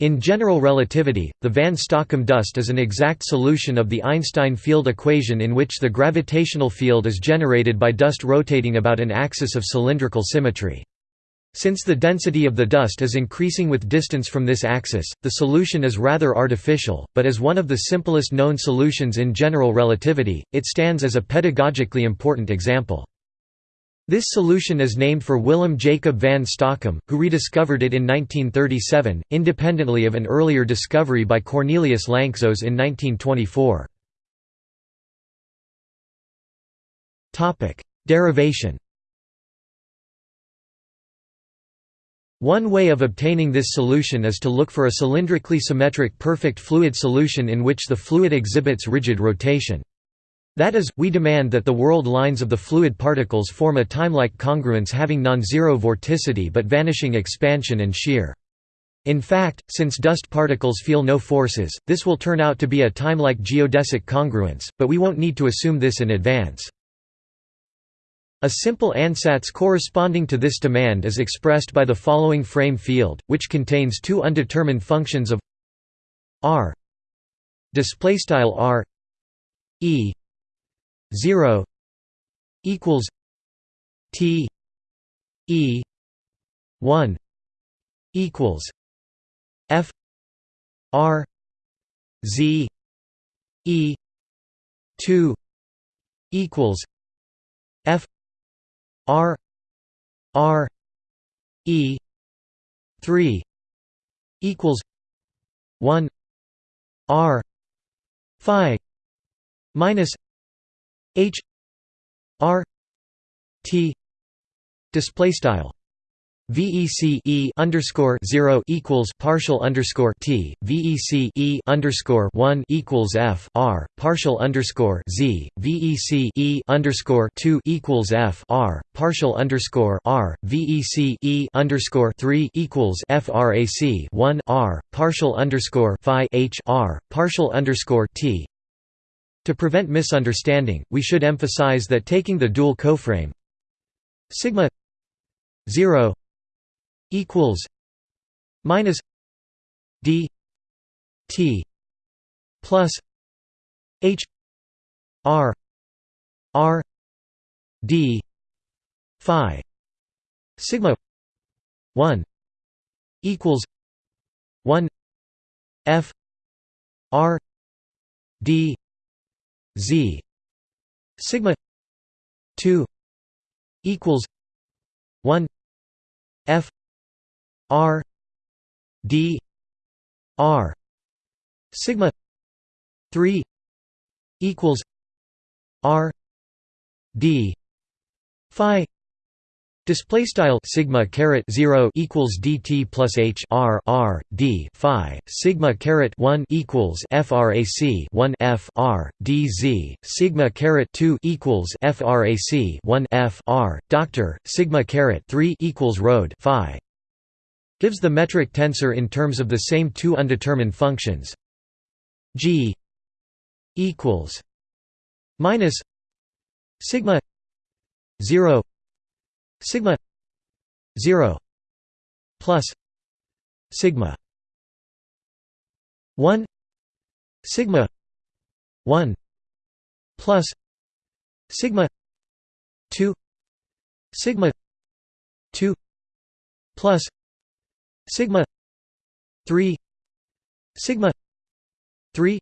In general relativity, the van Stockum dust is an exact solution of the Einstein field equation in which the gravitational field is generated by dust rotating about an axis of cylindrical symmetry. Since the density of the dust is increasing with distance from this axis, the solution is rather artificial, but as one of the simplest known solutions in general relativity, it stands as a pedagogically important example. This solution is named for Willem Jacob van Stockum, who rediscovered it in 1937, independently of an earlier discovery by Cornelius Lanczos in 1924. Derivation One way of obtaining this solution is to look for a cylindrically symmetric perfect fluid solution in which the fluid exhibits rigid rotation. That is, we demand that the world lines of the fluid particles form a timelike congruence having non-zero vorticity but vanishing expansion and shear. In fact, since dust particles feel no forces, this will turn out to be a timelike geodesic congruence, but we won't need to assume this in advance. A simple ansatz corresponding to this demand is expressed by the following frame field, which contains two undetermined functions of r displaystyle r e 0 equals T E 1 equals F R Z E 2 equals F R R E 3 equals 1 R Phi minus H R T display style VEC E underscore zero equals partial underscore T VEC E underscore one equals F R partial underscore Z VEC E underscore two equals F R partial underscore R VEC E underscore three equals FRAC one R partial underscore Phi H R partial underscore T to prevent misunderstanding, we should emphasize that taking the dual coframe sigma 0 equals minus d t plus h r r d phi sigma 1 equals 1 f r d Z sigma 2 equals 1 F R D R sigma 3 equals R D Phi Display style sigma caret zero equals dt plus h r r d phi. Sigma caret one equals frac one f r d z. Sigma caret two equals frac one f r. Doctor sigma caret three equals rho phi. Gives the metric tensor in terms of the same two undetermined functions. G equals minus sigma zero sigma 0 plus sigma 1 sigma 1 plus sigma 2 sigma 2 plus sigma 3 sigma 3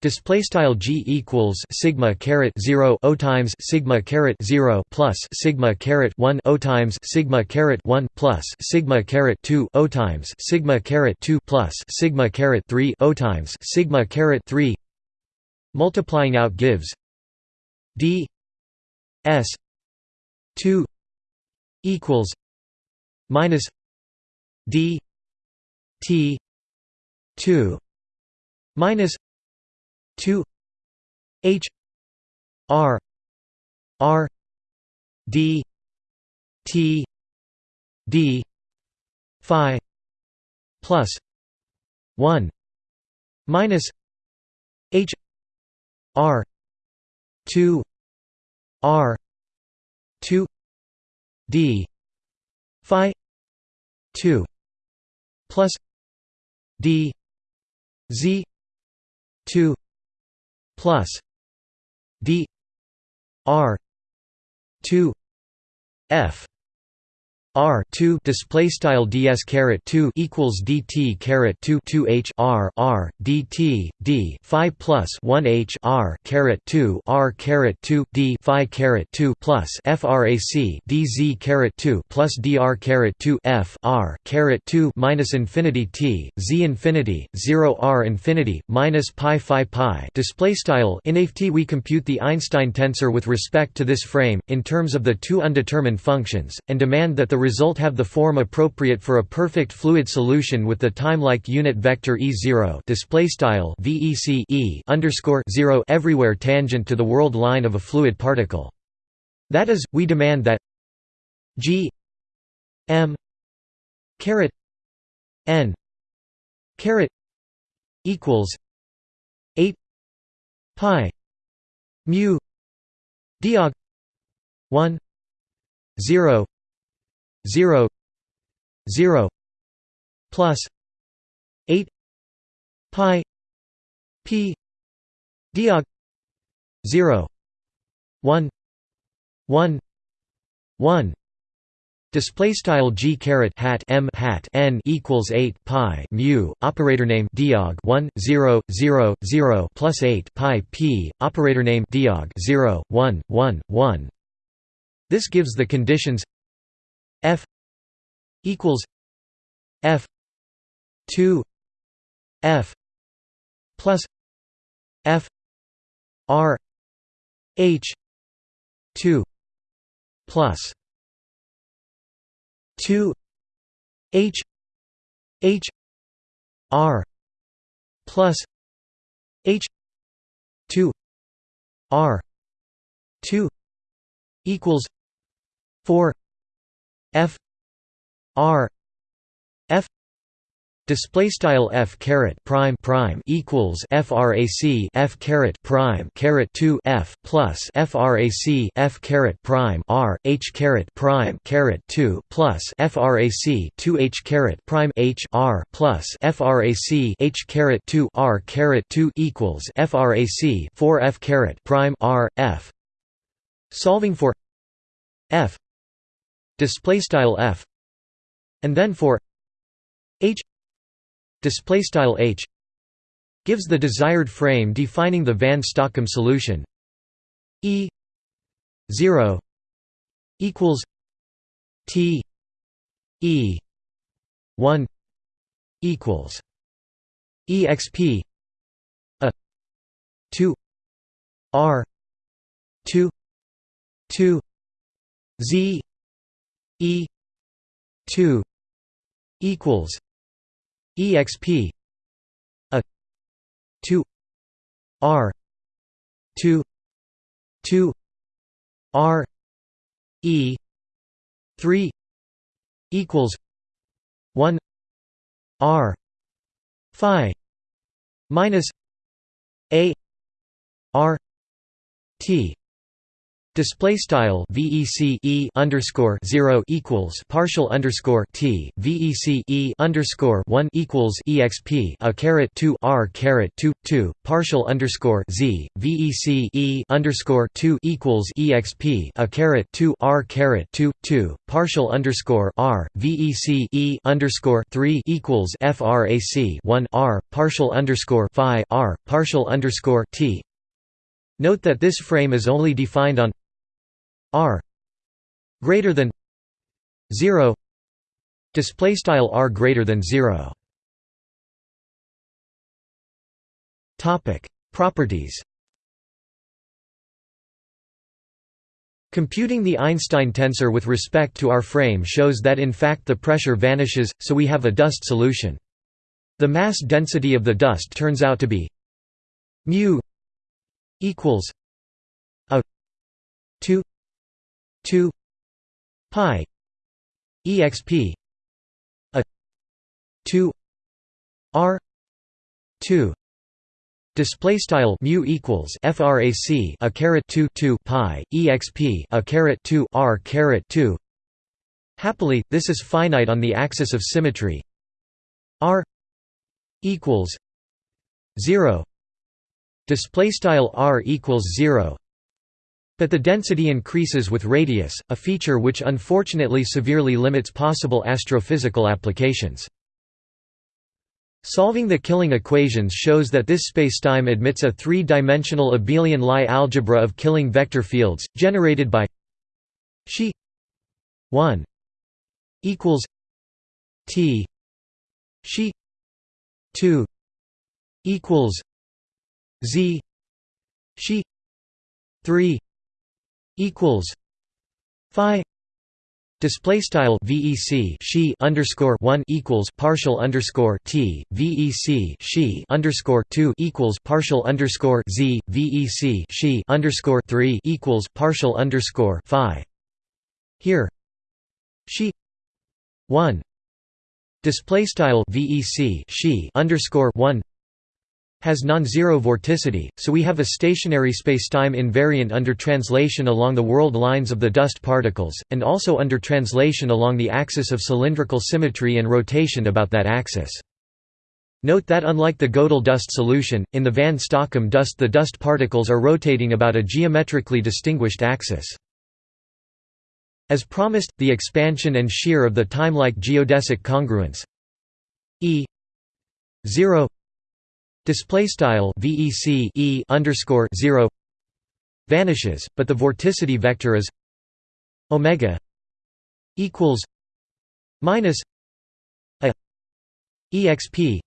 Display style g equals sigma caret zero o times sigma caret zero plus sigma caret one o times sigma caret one plus sigma caret two o times sigma caret two plus sigma caret three o times sigma caret three. Multiplying out gives d s two equals minus d t two minus 2 h r r d t d phi plus 1 minus h r 2 r 2 d phi 2 plus d z 2 plus d r 2 f R two display style ds caret two equals dt caret two two h r r dt d phi plus one h r caret two r caret two d phi caret two plus frac dz caret two plus dr caret two f r caret two minus infinity t z infinity zero r infinity minus pi phi pi. Display style in AFT we compute the Einstein tensor with respect to this frame in terms of the two undetermined functions and demand that the result have the form appropriate for a perfect fluid solution with the time-like unit vector E0 display style VEC E underscore 0 everywhere tangent to the world line of a fluid particle. That is, we demand that G M caret N caret equals 8 pi mu diag 1 0 0 0 plus 8 pi p diag 0 1 1 1 Display style g caret hat m hat n equals eight pi mu operator name diag one zero zero zero plus eight pi p operator name diag zero one one one. This gives the conditions F equals F two F plus F R H two plus two H H R plus H two R two equals four F R F display style F caret prime prime equals frac F caret prime caret 2 F plus frac F caret prime R H caret prime caret 2 plus frac 2 H caret prime H R plus frac H caret 2 R caret 2 equals frac 4 F caret prime R F. Solving for F display style f and then for h display style h gives the desired frame defining the van Stockum solution. E 0 equals t e 1 equals exp a 2 r 2 2 z E two equals EXP a two R two two R E three equals one R Phi minus A R T Display style VEC E underscore zero equals partial underscore T VEC E underscore one equals EXP a caret two R caret two two partial underscore Z VEC E underscore two equals EXP a caret two R caret two two partial underscore R VEC E underscore three equals FRAC one R partial underscore Phi R partial underscore T. Note that this frame is only defined on r greater than 0 display style r greater than 0 topic properties Computing the Einstein tensor with respect to our frame shows that in fact the pressure vanishes, so we have a dust solution. The mass density of the dust turns out to be mu equals a 2 2 pi exp a 2 r 2 Display style mu equals frac a caret 2 2 pi exp a caret 2 r caret 2. Happily, this is finite on the axis of symmetry. R equals 0 display style r equals 0 but the density increases with radius a feature which unfortunately severely limits possible astrophysical applications. Solving the Killing equations shows that this spacetime admits a three-dimensional abelian Lie algebra of Killing vector fields, generated by Xi 1 equals T Xi 2 equals Z Xi 3 equals Phi Display style VEC she underscore one equals partial underscore T VEC she underscore two equals partial underscore Z VEC she underscore three equals partial underscore Phi. Here, she one display style VEC she underscore one has non-zero vorticity, so we have a stationary spacetime invariant under translation along the world lines of the dust particles, and also under translation along the axis of cylindrical symmetry and rotation about that axis. Note that unlike the Gödel dust solution, in the van Stockum dust the dust particles are rotating about a geometrically distinguished axis. As promised, the expansion and shear of the time-like geodesic congruence E 0 display style vec e underscore 0 vanishes but the vorticity vector is omega equals minus a exp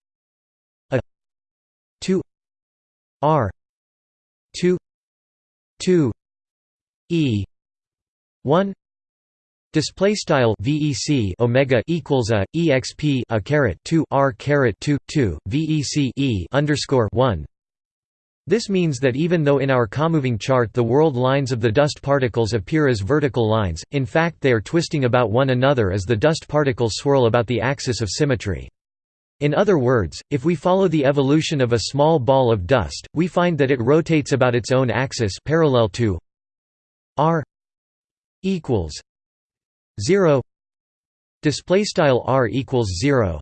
a 2 r 2 2 e 1 Display style VEC Omega equals a EXP a caret two R caret two two VEC E underscore one. This means that even though in our comoving chart the world lines of the dust particles appear as vertical lines, in fact they are twisting about one another as the dust particles swirl about the axis of symmetry. In other words, if we follow the evolution of a small ball of dust, we find that it rotates about its own axis parallel to r equals 0 display style r equals 0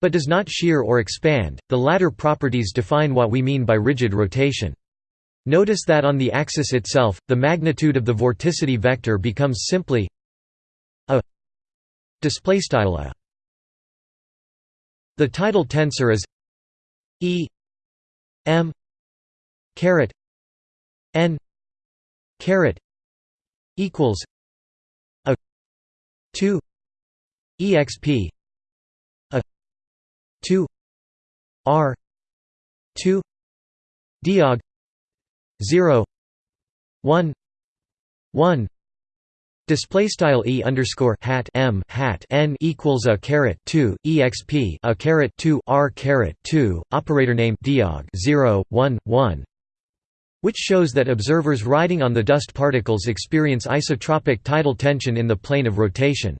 but does not shear or expand. The latter properties define what we mean by rigid rotation. Notice that on the axis itself the magnitude of the vorticity vector becomes simply a display style a. The tidal tensor is e m caret n caret equals 2 exp a 2 r 2 diag 0 1 1 Display style e underscore hat m hat n equals a caret two exp a caret two r caret two operator name diag 0 1 1 which shows that observers riding on the dust particles experience isotropic tidal tension in the plane of rotation.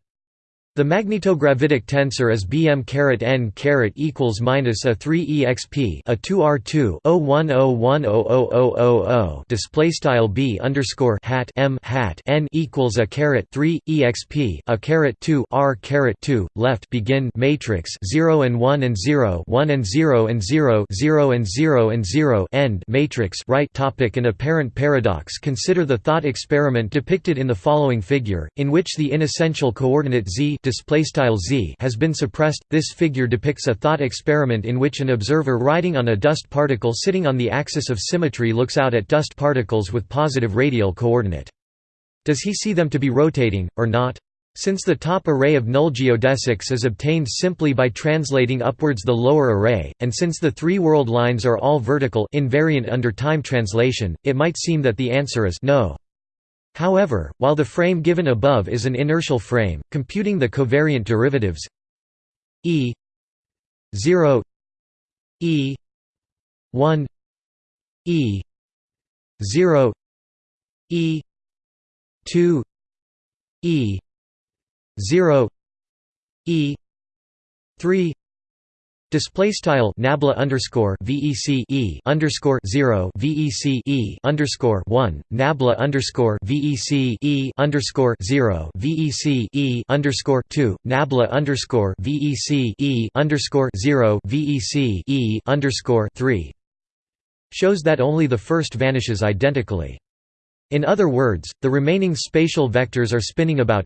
The magnetogravitic tensor is bm caret n caret equals minus a 3 exp a 2 r 2 010100000 display style b underscore hat m hat n equals a caret 3 exp a caret 2 r caret 2 left begin matrix 0 and 1 and 0 1 and 0 and 0 0 and 0 and 0 end matrix right topic. An apparent paradox. Consider the thought experiment depicted in the following figure in which the inessential coordinate z z has been suppressed. This figure depicts a thought experiment in which an observer riding on a dust particle sitting on the axis of symmetry looks out at dust particles with positive radial coordinate. Does he see them to be rotating, or not? Since the top array of null geodesics is obtained simply by translating upwards the lower array, and since the three world lines are all vertical invariant under time translation, it might seem that the answer is no. However, while the frame given above is an inertial frame, computing the covariant derivatives E 0 E 1 E 0 E 2 E 0 E 3 Display style nabla underscore vec e underscore zero vec e underscore one nabla underscore vec e underscore zero vec e underscore two nabla underscore vec e underscore zero vec e underscore three shows that only the first vanishes identically. In other words, the remaining spatial vectors are spinning about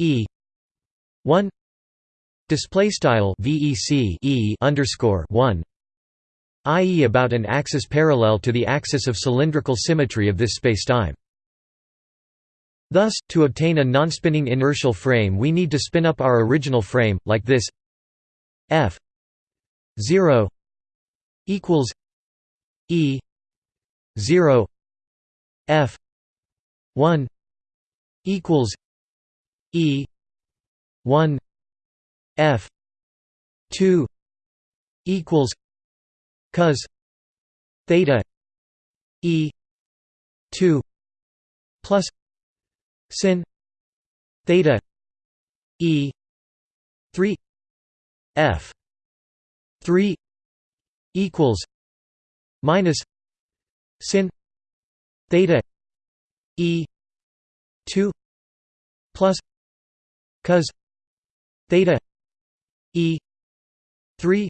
e 1 display style vec e underscore 1 i.e. about an axis parallel to the axis of cylindrical symmetry of this spacetime. Thus, to obtain a non-spinning inertial frame we need to spin up our original frame, like this f 0 equals e 0 f 1 equals e 1 f 2 equals cos theta e 2 plus sin theta e 3 f 3 equals minus sin theta e 2 plus cos theta e 3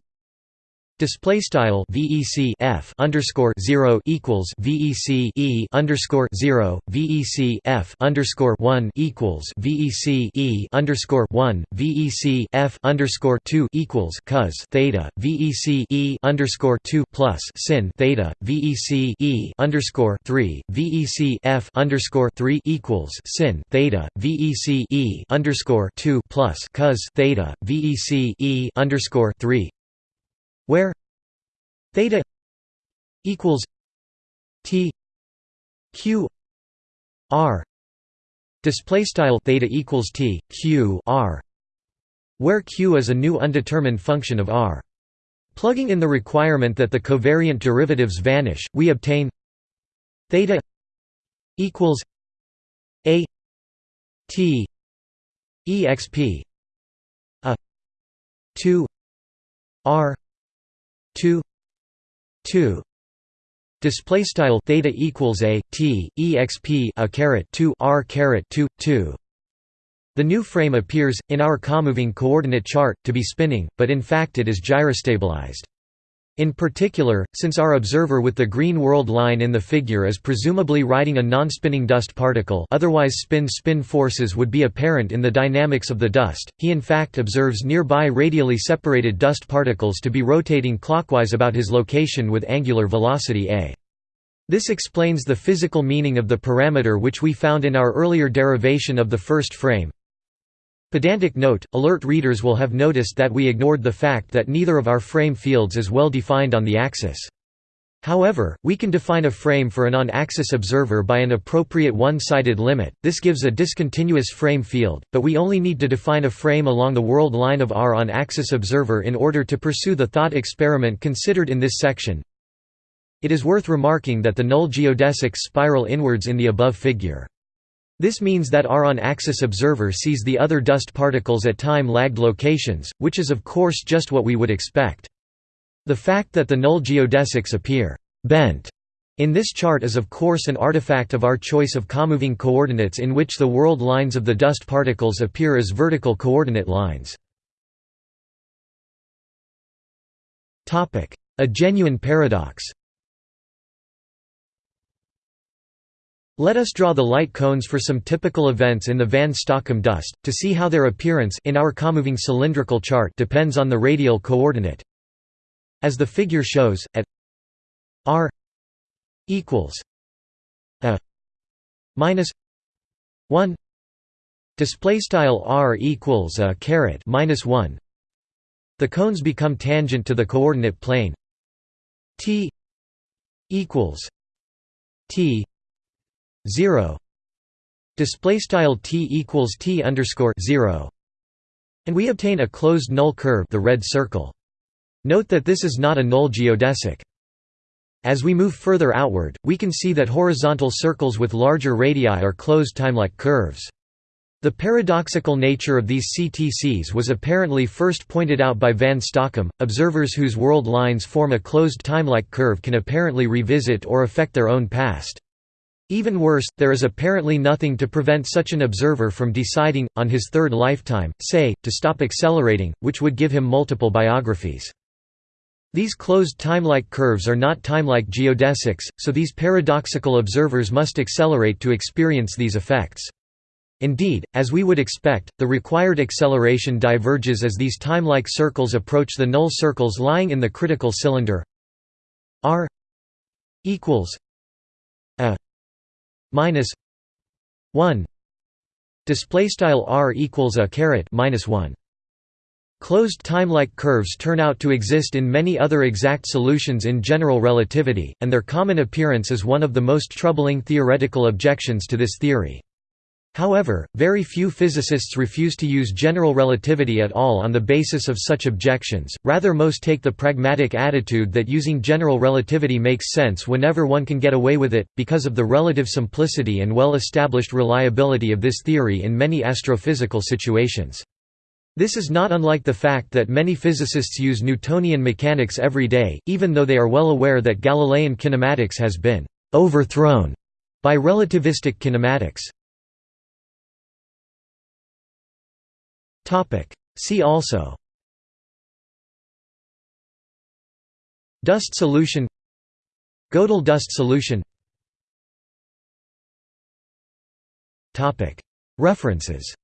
Display style VEC F underscore zero equals VEC E underscore zero VEC F underscore one equals VEC E underscore one VEC F underscore two equals cos theta VEC E underscore two plus sin theta VEC E underscore three VEC F underscore three equals sin theta VEC E underscore two plus cos theta VEC E underscore three where theta equals t q r display style theta equals t q r where q is a new undetermined function of r. Plugging in the requirement that the covariant derivatives vanish we obtain theta equals a t exp a 2 r 2 2 display style theta equals a t exp a caret 2 r caret 2 2 the new frame appears in our comoving coordinate chart to be spinning but in fact it is gyrostabilized in particular, since our observer with the green world line in the figure is presumably riding a non-spinning dust particle otherwise spin-spin forces would be apparent in the dynamics of the dust, he in fact observes nearby radially separated dust particles to be rotating clockwise about his location with angular velocity a. This explains the physical meaning of the parameter which we found in our earlier derivation of the first frame, Pedantic note, alert readers will have noticed that we ignored the fact that neither of our frame fields is well defined on the axis. However, we can define a frame for an on-axis observer by an appropriate one-sided limit, this gives a discontinuous frame field, but we only need to define a frame along the world line of our on-axis observer in order to pursue the thought experiment considered in this section. It is worth remarking that the null geodesics spiral inwards in the above figure. This means that our on-axis observer sees the other dust particles at time-lagged locations, which is of course just what we would expect. The fact that the null geodesics appear «bent» in this chart is of course an artifact of our choice of comoving coordinates in which the world lines of the dust particles appear as vertical coordinate lines. A genuine paradox Let us draw the light cones for some typical events in the van Stockum dust, to see how their appearance in our comoving cylindrical chart depends on the radial coordinate. As the figure shows, at r equals a minus 1 display style r equals a caret minus 1 the cones become tangent to the coordinate plane t equals t 0 display style t equals t underscore 0 and we obtain a closed null curve the red circle note that this is not a null geodesic as we move further outward we can see that horizontal circles with larger radii are closed timelike curves The paradoxical nature of these CTCs was apparently first pointed out by van Stockum. Observers whose world lines form a closed timelike curve can apparently revisit or affect their own past. Even worse, there is apparently nothing to prevent such an observer from deciding, on his third lifetime, say, to stop accelerating, which would give him multiple biographies. These closed timelike curves are not timelike geodesics, so these paradoxical observers must accelerate to experience these effects. Indeed, as we would expect, the required acceleration diverges as these timelike circles approach the null circles lying in the critical cylinder r equals minus 1 display style r equals a caret minus 1 Closed timelike curves turn out to exist in many other exact solutions in general relativity, and their common appearance is one of the most troubling theoretical objections to this theory. However, very few physicists refuse to use general relativity at all on the basis of such objections, rather most take the pragmatic attitude that using general relativity makes sense whenever one can get away with it, because of the relative simplicity and well-established reliability of this theory in many astrophysical situations. This is not unlike the fact that many physicists use Newtonian mechanics every day, even though they are well aware that Galilean kinematics has been «overthrown» by relativistic kinematics. See also. Dust solution. Gödel dust solution. Topic. References